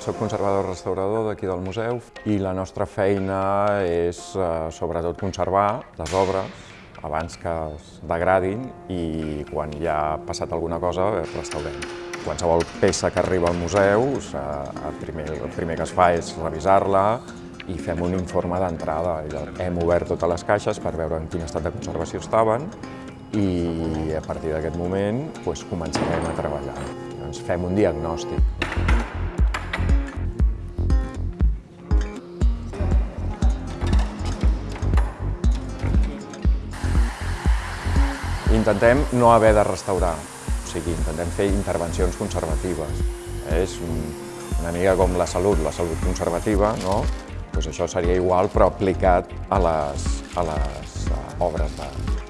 Soc conservador restaurador d'aquí del museu i la nostra feina és eh, sobretot conservar les obres abans que es degradin i quan ja ha passat alguna cosa restaurem. Qualsevol peça que arriba al museu, el primer, el primer que es fa és revisar-la i fem un informe d'entrada. Hem obert totes les caixes per veure en quin estat de conservació estaven i a partir d'aquest moment doncs, començarem a treballar. Ens fem un diagnòstic. Intentem no haver de restaurar, o sigui, intentem fer intervencions conservatives. És una mica com la salut, la salut conservativa, no? Pues això seria igual però aplicat a les, a les obres d'art.